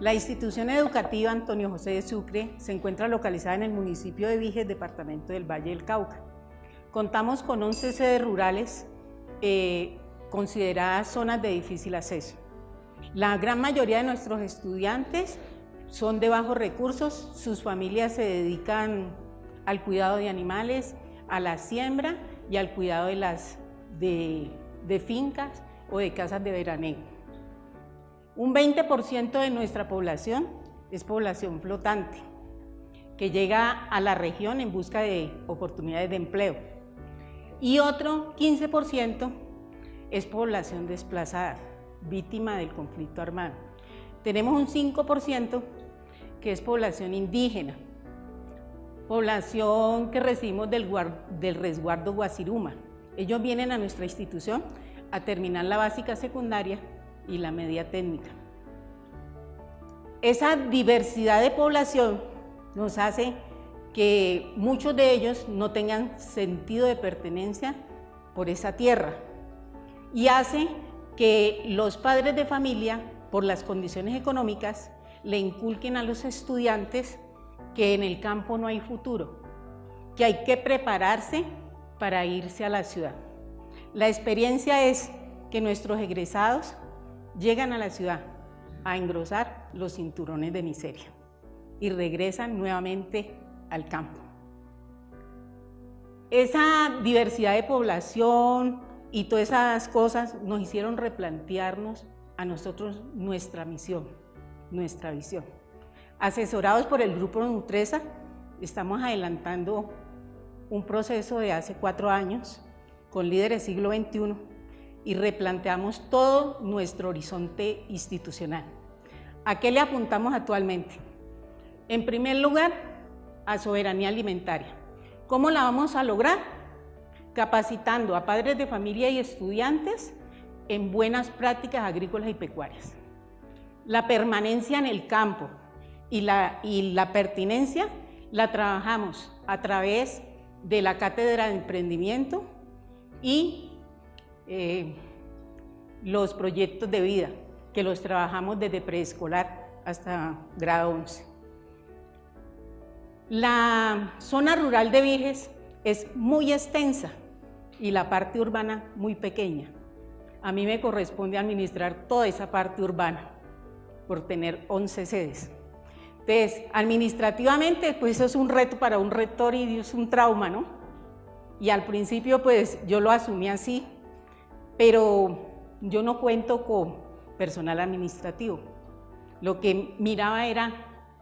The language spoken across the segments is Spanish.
La institución educativa Antonio José de Sucre se encuentra localizada en el municipio de Viges, departamento del Valle del Cauca. Contamos con 11 sedes rurales eh, consideradas zonas de difícil acceso. La gran mayoría de nuestros estudiantes son de bajos recursos, sus familias se dedican al cuidado de animales, a la siembra y al cuidado de, fincas o de casas de veraneo. Un 20% de nuestra población es población flotante, que llega a la región en busca de oportunidades de empleo. Y otro 15% es población desplazada, víctima del conflicto armado. Tenemos un 5% que es población indígena, población que recibimos del, resguardo Guasiruma. Ellos vienen a nuestra institución a terminar la básica secundaria y la media técnica. Esa diversidad de población nos hace que muchos de ellos no tengan sentido de pertenencia por esa tierra y hace que los padres de familia, por las condiciones económicas, le inculquen a los estudiantes que en el campo no hay futuro, que hay que prepararse para irse a la ciudad. La experiencia es que nuestros egresados llegan a la ciudad a engrosar los cinturones de miseria y regresan nuevamente al campo. Esa diversidad de población y todas esas cosas nos hicieron replantearnos a nosotros nuestra misión, nuestra visión. Asesorados por el Grupo Nutresa, estamos adelantando un proceso de hace cuatro años con líderes siglo XXI y replanteamos todo nuestro horizonte institucional. ¿A qué le apuntamos actualmente? En primer lugar, a soberanía alimentaria. ¿Cómo la vamos a lograr? Capacitando a padres de familia y estudiantes en buenas prácticas agrícolas y pecuarias. La permanencia en el campo y la, y la pertinencia la trabajamos a través de la Cátedra de Emprendimiento y eh, los proyectos de vida, que los trabajamos desde preescolar hasta grado 11. La zona rural de Viges es muy extensa y la parte urbana muy pequeña. A mí me corresponde administrar toda esa parte urbana por tener 11 sedes. Entonces, administrativamente, pues eso es un reto para un rector y es un trauma, ¿no? Y al principio, pues yo lo asumí así, pero yo no cuento con personal administrativo. Lo que miraba era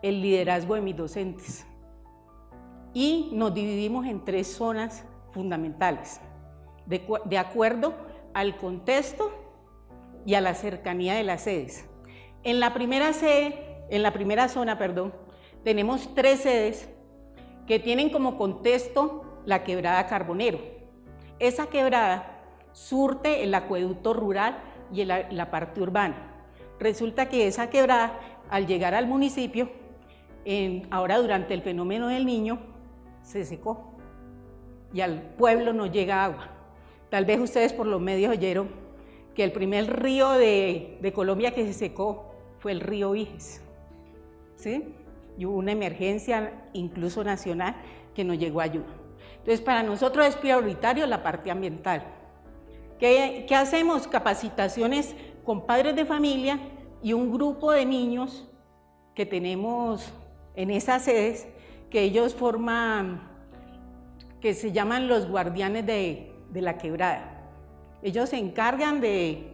el liderazgo de mis docentes. Y nos dividimos en tres zonas fundamentales, de, acuerdo al contexto y a la cercanía de las sedes. En la primera sede, en la primera zona, perdón, tenemos tres sedes que tienen como contexto la quebrada Carbonero. Esa quebrada surte el acueducto rural y la parte urbana. Resulta que esa quebrada, al llegar al municipio, ahora durante el fenómeno del niño, se secó y al pueblo no llega agua. Tal vez ustedes por los medios oyeron que el primer río de, Colombia que se secó fue el río Viges. ¿sí? Y hubo una emergencia, incluso nacional, que nos llegó ayuda. Entonces, para nosotros es prioritario la parte ambiental. ¿Qué, hacemos? Capacitaciones con padres de familia y un grupo de niños que tenemos en esas sedes, que ellos forman, que se llaman los guardianes de, la quebrada. Ellos se encargan de,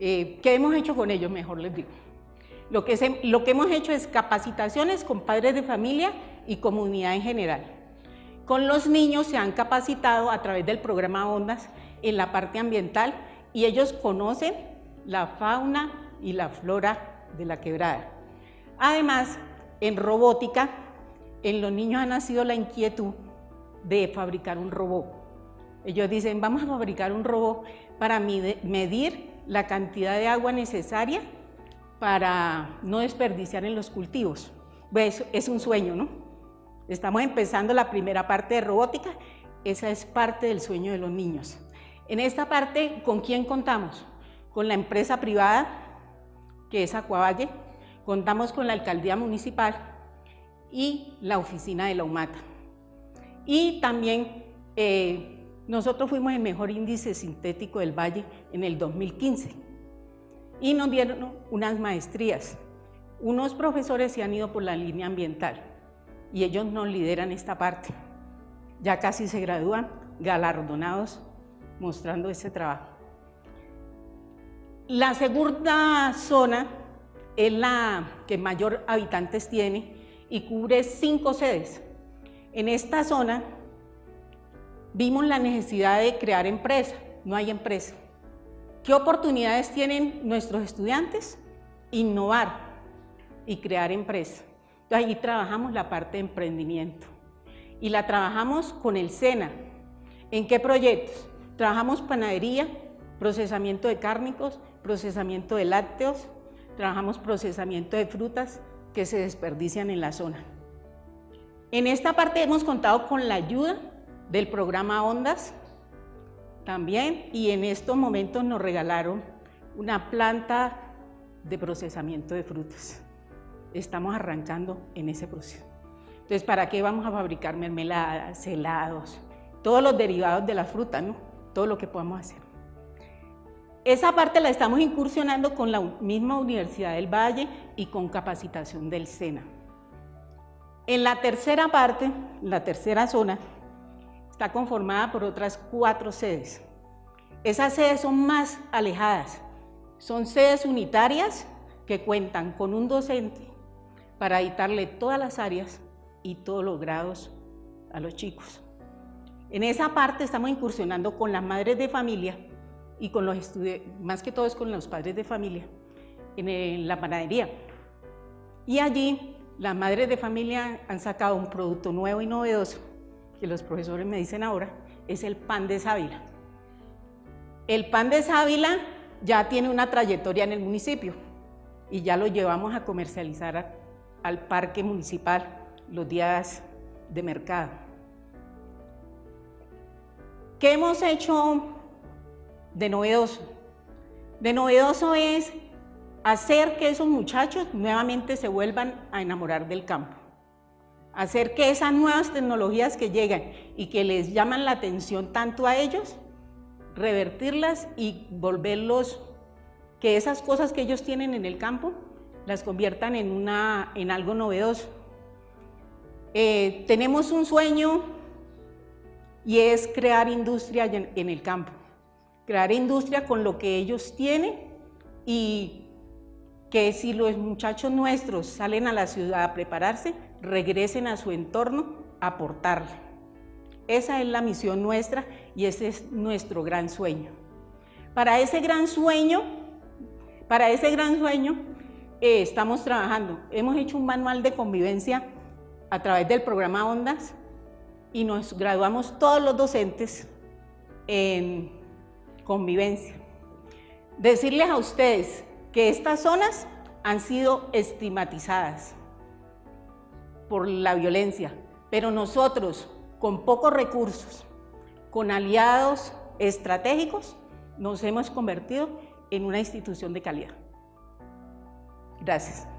eh, ¿qué hemos hecho con ellos? Mejor les digo. Lo que, lo que hemos hecho es capacitaciones con padres de familia y comunidad en general. Con los niños se han capacitado a través del programa ONDAS en la parte ambiental y ellos conocen la fauna y la flora de la quebrada. Además, en robótica, en los niños ha nacido la inquietud de fabricar un robot. Ellos dicen, vamos a fabricar un robot para medir la cantidad de agua necesaria para no desperdiciar en los cultivos. Pues es un sueño, ¿no? Estamos empezando la primera parte de robótica, esa es parte del sueño de los niños. En esta parte, ¿con quién contamos? Con la empresa privada, que es Acuavalle, Contamos con la alcaldía municipal y la oficina de la UMATA. Y también eh, nosotros fuimos el mejor índice sintético del Valle en el 2015 y nos dieron unas maestrías. Unos profesores se han ido por la línea ambiental y ellos nos lideran esta parte. Ya casi se gradúan, galardonados, mostrando ese trabajo. La segunda zona es la que mayor habitantes tiene y cubre cinco sedes. En esta zona vimos la necesidad de crear empresa, no hay empresa. ¿Qué oportunidades tienen nuestros estudiantes? Innovar y crear empresa. Entonces, ahí trabajamos la parte de emprendimiento y la trabajamos con el SENA. ¿En qué proyectos? Trabajamos panadería, procesamiento de cárnicos, procesamiento de lácteos, trabajamos procesamiento de frutas que se desperdician en la zona. En esta parte hemos contado con la ayuda del programa Ondas, también y en estos momentos nos regalaron una planta de procesamiento de frutas. Estamos arrancando en ese proceso. Entonces, ¿para qué vamos a fabricar mermeladas, helados, todos los derivados de la fruta, ¿no? Todo lo que podamos hacer. Esa parte la estamos incursionando con la misma Universidad del Valle y con capacitación del SENA. En la tercera parte, la tercera zona, está conformada por otras cuatro sedes. Esas sedes son más alejadas, son sedes unitarias que cuentan con un docente para editarle todas las áreas y todos los grados a los chicos. En esa parte estamos incursionando con las madres de familia y con los estudiantes, más que todo es con los padres de familia, en la panadería. Y allí las madres de familia han sacado un producto nuevo y novedoso que los profesores me dicen ahora, es el pan de sábila. El pan de sábila ya tiene una trayectoria en el municipio y ya lo llevamos a comercializar al parque municipal los días de mercado. ¿Qué hemos hecho de novedoso? De novedoso es hacer que esos muchachos nuevamente se vuelvan a enamorar del campo hacer que esas nuevas tecnologías que llegan y que les llaman la atención tanto a ellos, revertirlas y volverlos, que esas cosas que ellos tienen en el campo, las conviertan en, una, en algo novedoso. Eh, tenemos un sueño y es crear industria en el campo, crear industria con lo que ellos tienen y que si los muchachos nuestros salen a la ciudad a prepararse, regresen a su entorno a aportarle. Esa es la misión nuestra y ese es nuestro gran sueño. Para ese gran sueño, para ese gran sueño eh, estamos trabajando. Hemos hecho un manual de convivencia a través del programa Ondas y nos graduamos todos los docentes en convivencia. Decirles a ustedes que estas zonas han sido estigmatizadas por la violencia, pero nosotros con pocos recursos, con aliados estratégicos, nos hemos convertido en una institución de calidad. Gracias.